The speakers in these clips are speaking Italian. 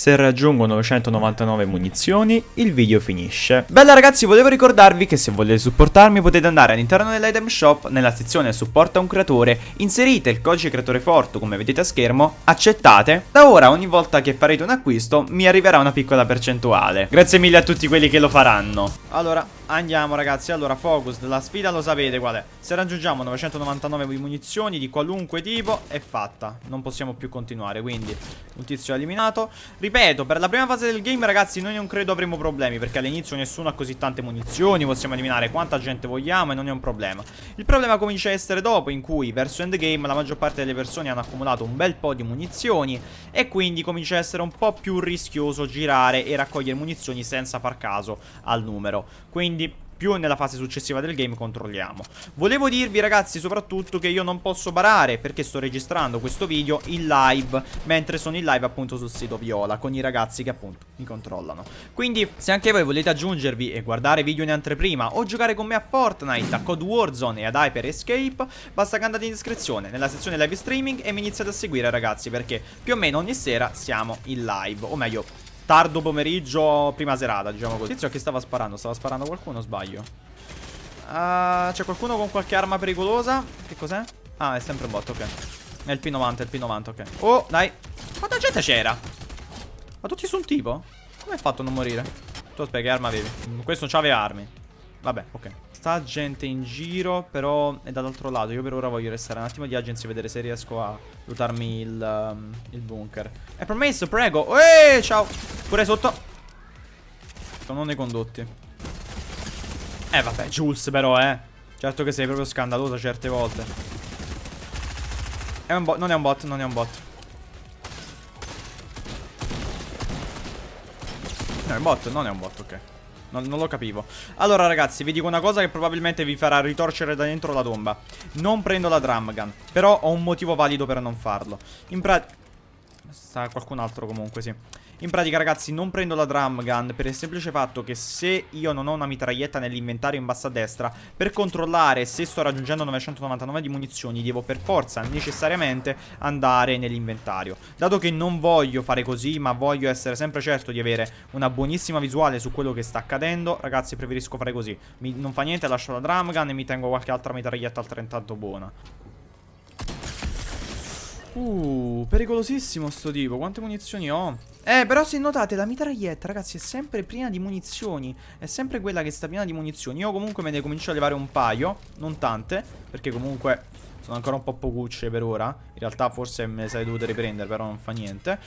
Se raggiungo 999 munizioni, il video finisce. Bella ragazzi, volevo ricordarvi che se volete supportarmi potete andare all'interno dell'item shop, nella sezione supporta un creatore, inserite il codice creatore forte come vedete a schermo, accettate. Da ora ogni volta che farete un acquisto mi arriverà una piccola percentuale. Grazie mille a tutti quelli che lo faranno. Allora, Andiamo ragazzi, allora focus, la sfida lo sapete qual è? Se raggiungiamo 999 munizioni di qualunque tipo è fatta. Non possiamo più continuare, quindi un tizio eliminato. Ripeto, per la prima fase del game ragazzi noi non credo avremo problemi Perché all'inizio nessuno ha così tante munizioni Possiamo eliminare quanta gente vogliamo e non è un problema. Il problema comincia a essere dopo in cui verso endgame la maggior parte delle persone hanno accumulato un bel po' di munizioni E quindi comincia a essere un po' più rischioso girare e raccogliere munizioni senza far caso al numero. Quindi più nella fase successiva del game controlliamo. Volevo dirvi ragazzi soprattutto che io non posso barare perché sto registrando questo video in live Mentre sono in live appunto sul sito Viola con i ragazzi che appunto mi controllano. Quindi se anche voi volete aggiungervi e guardare video in anteprima o giocare con me a Fortnite, a Code Warzone e ad Hyper Escape Basta che andate in descrizione nella sezione live streaming e mi iniziate a seguire ragazzi perché più o meno ogni sera siamo in live O meglio tardo pomeriggio, prima serata, diciamo così. Tizio che stava sparando? Stava sparando qualcuno sbaglio? Uh, C'è qualcuno con qualche arma pericolosa? Che cos'è? Ah, è sempre un bot, ok. È il P90, è il P90, ok. Oh, dai. Quanta gente c'era? Ma tutti su un tipo? Come hai fatto a non morire? Tu aspetta, che arma avevi? Questo non c'aveva armi. Vabbè, ok. Sta gente in giro, però è dall'altro lato. Io per ora voglio restare un attimo di agency e vedere se riesco a lootarmi il, um, il bunker. È promesso, prego. Eeeh, ciao. Pure sotto. Sono nei condotti. Eh, vabbè, Jules però, eh. Certo che sei proprio scandaloso certe volte. È non è un bot, non è un bot. No, è un bot, non è un bot, ok. Non, non, lo capivo. Allora ragazzi vi dico una cosa che probabilmente vi farà ritorcere da dentro la tomba. Non prendo la drum gun Però ho un motivo valido per non farlo. In pratica Sta qualcun altro comunque sì in pratica ragazzi non prendo la drum gun per il semplice fatto che se io non ho una mitraglietta nell'inventario in basso a destra Per controllare se sto raggiungendo 999 di munizioni devo per forza necessariamente andare nell'inventario Dato che non voglio fare così ma voglio essere sempre certo di avere una buonissima visuale su quello che sta accadendo Ragazzi preferisco fare così mi, Non fa niente lascio la drum gun e mi tengo qualche altra mitraglietta altrettanto buona Uh, pericolosissimo sto tipo. Quante munizioni ho? Eh, però se notate la mitraglietta, ragazzi, è sempre piena di munizioni. È sempre quella che sta piena di munizioni. Io comunque me ne comincio a levare un paio, non tante, perché comunque sono ancora un po' pocucce per ora. In realtà forse me le sarei dovute riprendere, però non fa niente.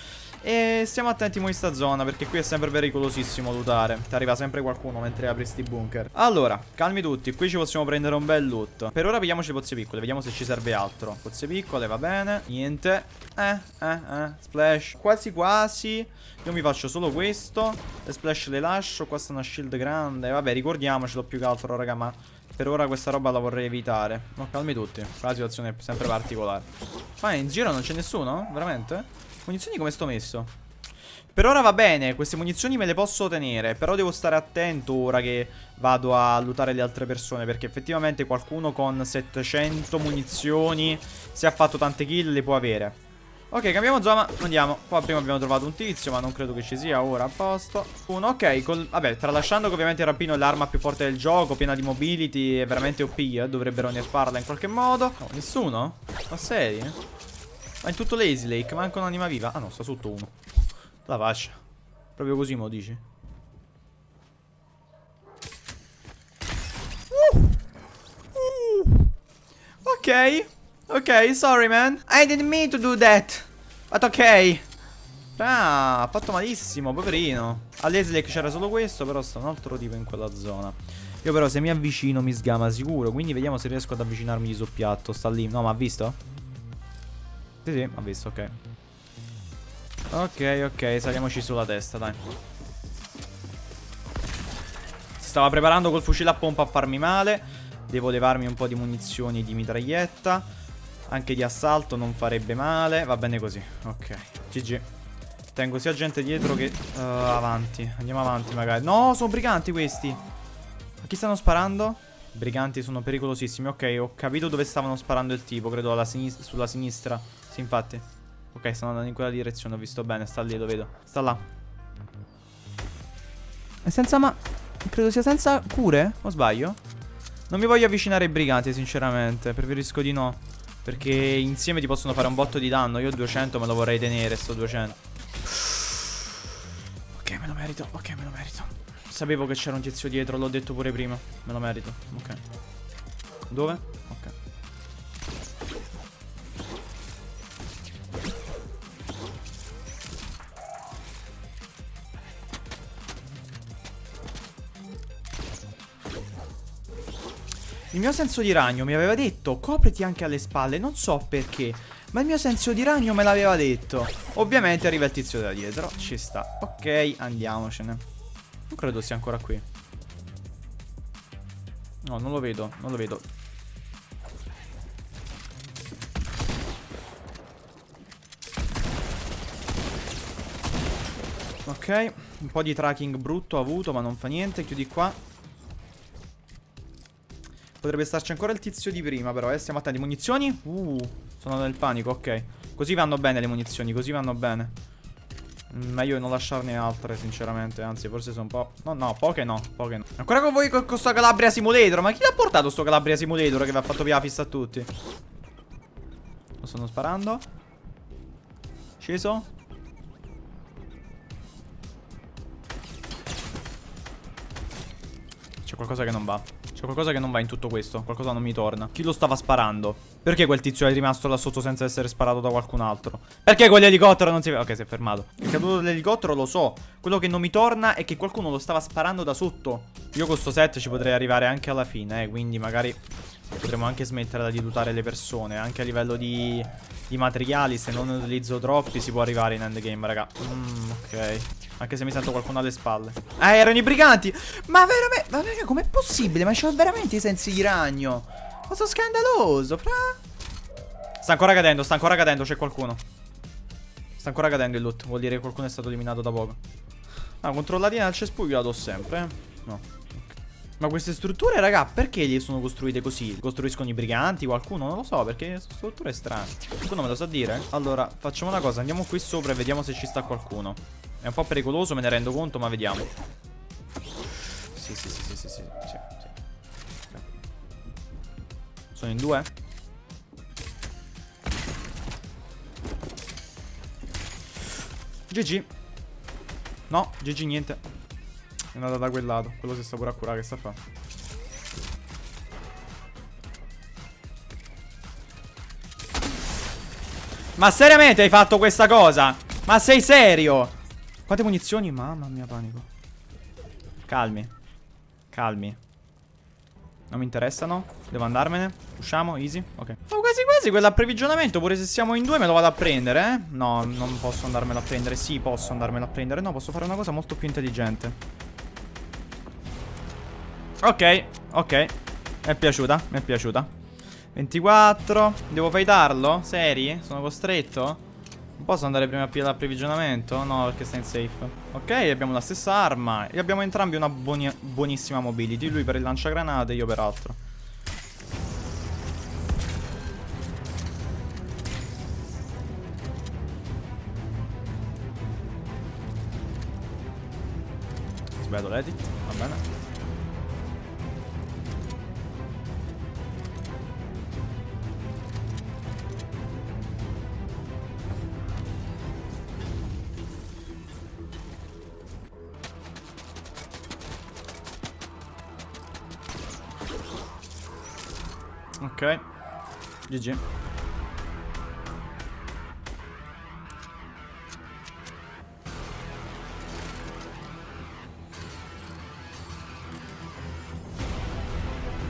E stiamo attenti in questa zona, perché qui è sempre pericolosissimo lootare. Ti arriva sempre qualcuno mentre apri sti bunker. Allora, calmi tutti, qui ci possiamo prendere un bel loot. Per ora pigliamoci le pozze piccole, vediamo se ci serve altro. Pozze piccole, va bene. Niente. Eh, eh, eh. Splash. Quasi quasi. Io mi faccio solo questo. Le splash le lascio. Qua sta una shield grande. Vabbè, ricordiamocelo più che altro, raga, ma per ora questa roba la vorrei evitare No, calmi tutti La situazione è sempre particolare Ma in giro non c'è nessuno? Veramente? Munizioni come sto messo? Per ora va bene, queste munizioni me le posso tenere Però devo stare attento ora che vado a lootare le altre persone Perché effettivamente qualcuno con 700 munizioni Se ha fatto tante kill le può avere Ok, cambiamo zona, andiamo. Qua prima abbiamo trovato un tizio, ma non credo che ci sia ora a posto. Uno, ok, col... vabbè, tralasciando che ovviamente il rapino è l'arma più forte del gioco, piena di mobility, è veramente OP, eh? dovrebbero nerfarla in qualche modo. Oh, nessuno? Ma seri? Ma in tutto Lazy Lake, manca un'anima viva. Ah no, sta sotto uno. La fascia. Proprio così me lo dici? Uh. Uh. Ok. Ok, sorry man. I didn't mean to do that. But ok. Ah, ha fatto malissimo, poverino. All'Eslake c'era solo questo, però sta un altro tipo in quella zona. Io però se mi avvicino mi sgama sicuro, quindi vediamo se riesco ad avvicinarmi di soppiatto. Sta lì. No, ma ha visto? Sì, sì, ha visto, ok. Ok, ok, saliamoci sulla testa, dai. Si stava preparando col fucile a pompa a farmi male. Devo levarmi un po' di munizioni di mitraglietta. Anche di assalto non farebbe male. Va bene così. Ok. GG. Tengo sia gente dietro che uh, avanti. Andiamo avanti magari. No, sono briganti questi. A chi stanno sparando? Briganti sono pericolosissimi. Ok, ho capito dove stavano sparando il tipo. Credo sinis sulla sinistra. Sì, infatti. Ok, stanno andando in quella direzione, ho visto bene, sta lì, lo vedo. Sta là. È senza ma... Credo sia senza cure, o sbaglio? Non mi voglio avvicinare ai briganti, sinceramente, preferisco di no. Perché insieme ti possono fare un botto di danno. Io 200 me lo vorrei tenere, sto 200. Ok, me lo merito, ok, me lo merito. Sapevo che c'era un tizio dietro, l'ho detto pure prima. Me lo merito, ok. Dove? Ok. Il mio senso di ragno mi aveva detto copriti anche alle spalle, non so perché, ma il mio senso di ragno me l'aveva detto. Ovviamente arriva il tizio da dietro, ci sta. Ok, andiamocene. Non credo sia ancora qui. No, non lo vedo, non lo vedo. Ok, un po' di tracking brutto ho avuto, ma non fa niente. Chiudi qua. Potrebbe starci ancora il tizio di prima, però, eh. Stiamo attenti. Munizioni? Uh, sono nel panico, ok. Così vanno bene le munizioni, così vanno bene. Mm, meglio non lasciarne altre, sinceramente. Anzi, forse sono un po'... No, no, poche no, poche no. Ancora con voi con, con Calabria Simulator. Ma chi l'ha portato sto Calabria Simulator che vi ha fatto via la fissa a tutti? Lo stanno sparando. Sceso. C'è qualcosa che non va. C'è qualcosa che non va in tutto questo. Qualcosa non mi torna. Chi lo stava sparando? Perché quel tizio è rimasto là sotto senza essere sparato da qualcun altro? Perché quell'elicottero non si? Ok, si è fermato. È caduto l'elicottero, lo so. Quello che non mi torna è che qualcuno lo stava sparando da sotto. Io con sto set ci potrei arrivare anche alla fine, eh. Quindi magari potremmo anche smettere di dutare le persone. Anche a livello di, di materiali, se non ne utilizzo troppi, si può arrivare in endgame, raga. Mm, ok. Anche se mi sento qualcuno alle spalle. Ah, erano i briganti. Ma veramente. Ma raga, com'è possibile? Ma c'ho veramente i sensi di ragno. Ma sono scandaloso, fra. Sta ancora cadendo, sta ancora cadendo, c'è qualcuno. Sta ancora cadendo il loot. Vuol dire che qualcuno è stato eliminato da poco. Ah, controllatina al cespuglio la do sempre, eh? No. Ma queste strutture, raga, perché le sono costruite così? Costruiscono i briganti, qualcuno? Non lo so, perché queste strutture strane. Qualcuno me lo sa dire? Allora, facciamo una cosa, andiamo qui sopra e vediamo se ci sta qualcuno. È un po' pericoloso, me ne rendo conto, ma vediamo. Sì, sì, sì, sì, sì, sì, sì. Sono in due? GG. No, GG niente. È andata da quel lato. Quello si sta pure a curare, che sta a fare? Ma seriamente hai fatto questa cosa? Ma sei serio? Quante munizioni? Mamma mia, panico. Calmi. Calmi. Non mi interessano. Devo andarmene. Usciamo, easy. Ok. Oh, quasi quasi quell'approvvigionamento. Pure se siamo in due me lo vado a prendere, eh? No, non posso andarmelo a prendere. Sì, posso andarmelo a prendere. No, posso fare una cosa molto più intelligente. Ok, ok. Mi è piaciuta, mi è piaciuta. 24. Devo fightarlo? Seri? Sono costretto? Non posso andare prima a piedi all'approvvigionamento? No, perché sta in safe. Ok, abbiamo la stessa arma. E abbiamo entrambi una buoni buonissima mobility. Lui per il lanciagranate io per altro. Sbagliato l'edit. Va bene. GG.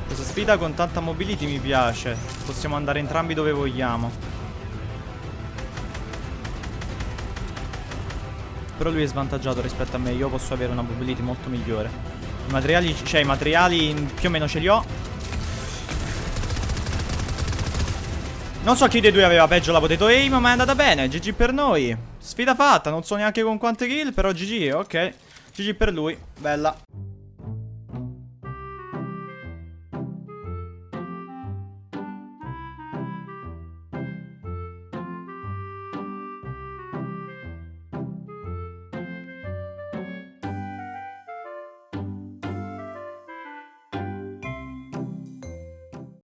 Questa sfida con tanta mobility mi piace. Possiamo andare entrambi dove vogliamo. Però lui è svantaggiato rispetto a me. Io posso avere una mobility molto migliore. I materiali, cioè i materiali più o meno ce li ho. Non so chi dei due aveva peggio la potato aim, ma è andata bene. GG per noi. Sfida fatta, non so neanche con quante kill, però GG, ok. GG per lui, bella.